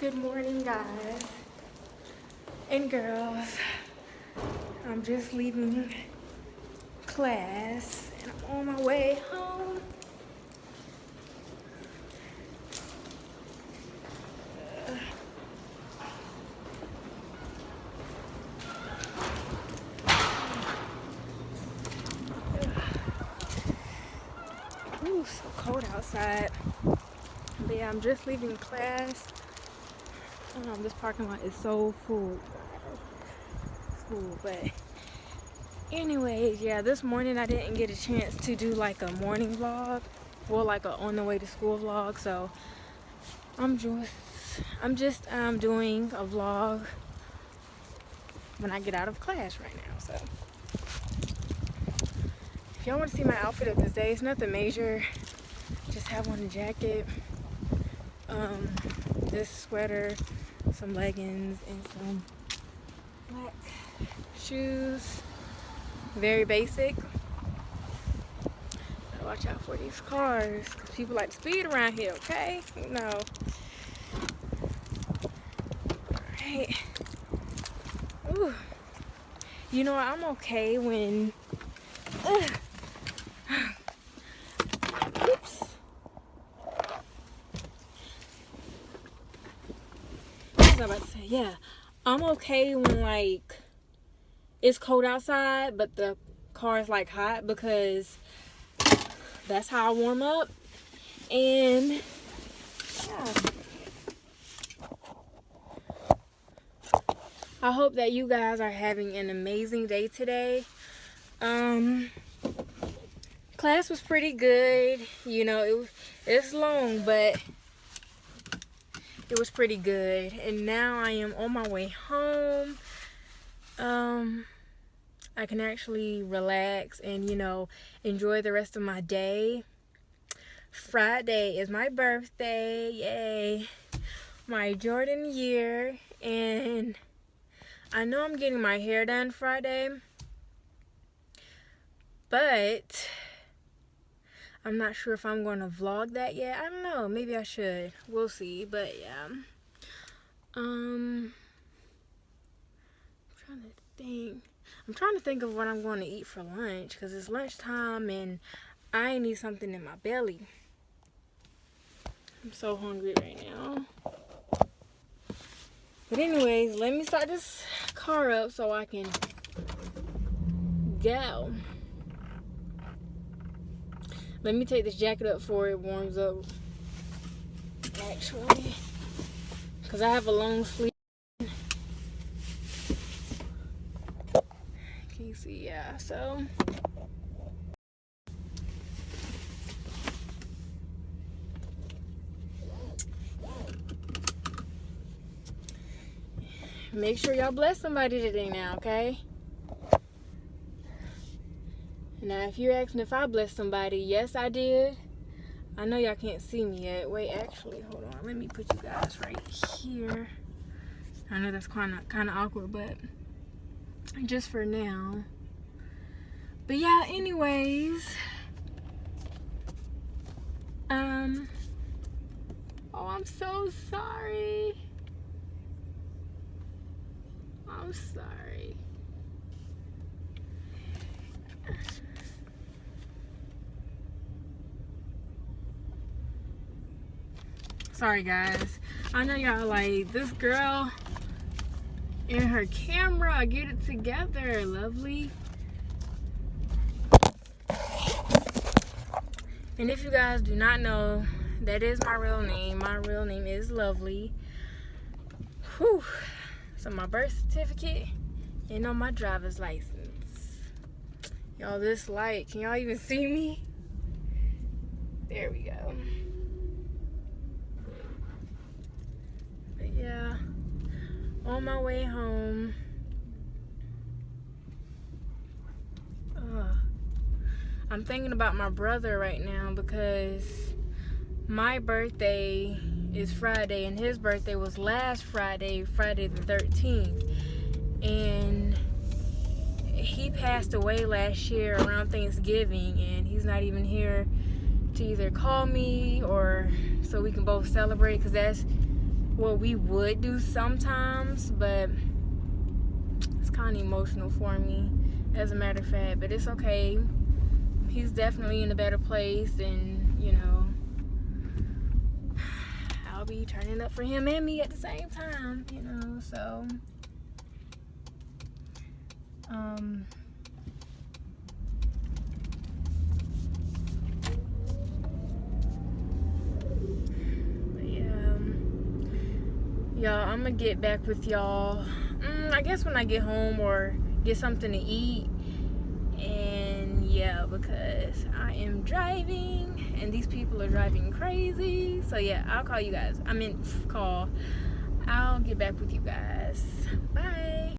Good morning, guys and girls. I'm just leaving class and I'm on my way home. Ooh, so cold outside. But yeah, I'm just leaving class. Um, this parking lot is so full. Full, but anyways, yeah, this morning I didn't get a chance to do like a morning vlog. Well, like a on the way to school vlog. So I'm just, I'm just um, doing a vlog when I get out of class right now. So if y'all want to see my outfit of this day, it's nothing major. Just have on a jacket, um, this sweater, some leggings, and some black shoes. Very basic. Gotta watch out for these cars, cause people like to speed around here, okay? No. Alright. Ooh. You know, I'm okay when... Ugh. Oops. What was I about to say? Yeah. I'm okay when like it's cold outside, but the car is like hot because that's how I warm up. And yeah. I hope that you guys are having an amazing day today. Um class was pretty good. You know, it it's long, but it was pretty good. And now I am on my way home. Um I can actually relax and, you know, enjoy the rest of my day. Friday is my birthday. Yay. My Jordan year and I know I'm getting my hair done Friday. But I'm not sure if I'm going to vlog that yet. I don't know. Maybe I should. We'll see. But yeah. Um, I'm trying to think. I'm trying to think of what I'm going to eat for lunch because it's lunchtime and I need something in my belly. I'm so hungry right now. But anyways, let me start this car up so I can go. Let me take this jacket up before it warms up. Actually. Because I have a long sleeve. Can you see? Yeah, so. Make sure y'all bless somebody today now, okay? Now, if you're asking if I blessed somebody, yes, I did. I know y'all can't see me yet. Wait, actually, hold on. Let me put you guys right here. I know that's kind of kind of awkward, but just for now. But yeah, anyways. Um. Oh, I'm so sorry. I'm sorry. Sorry guys. I know y'all like this girl and her camera get it together lovely. And if you guys do not know that is my real name. My real name is lovely. Whew. so my birth certificate and on my driver's license. Y'all this light can y'all even see me? There we go yeah on my way home I'm thinking about my brother right now because my birthday is Friday and his birthday was last Friday, Friday the 13th. And he passed away last year around Thanksgiving and he's not even here to either call me or so we can both celebrate because that's what we would do sometimes, but it's kind of emotional for me, as a matter of fact. But it's okay. He's definitely in a better place, and you know, I'll be turning up for him and me at the same time, you know. So, um. Y'all i'm gonna get back with y'all mm, i guess when i get home or get something to eat. And yeah because i am driving and these people are driving crazy. So yeah i'll call you guys i mean call. I'll get back with you guys. Bye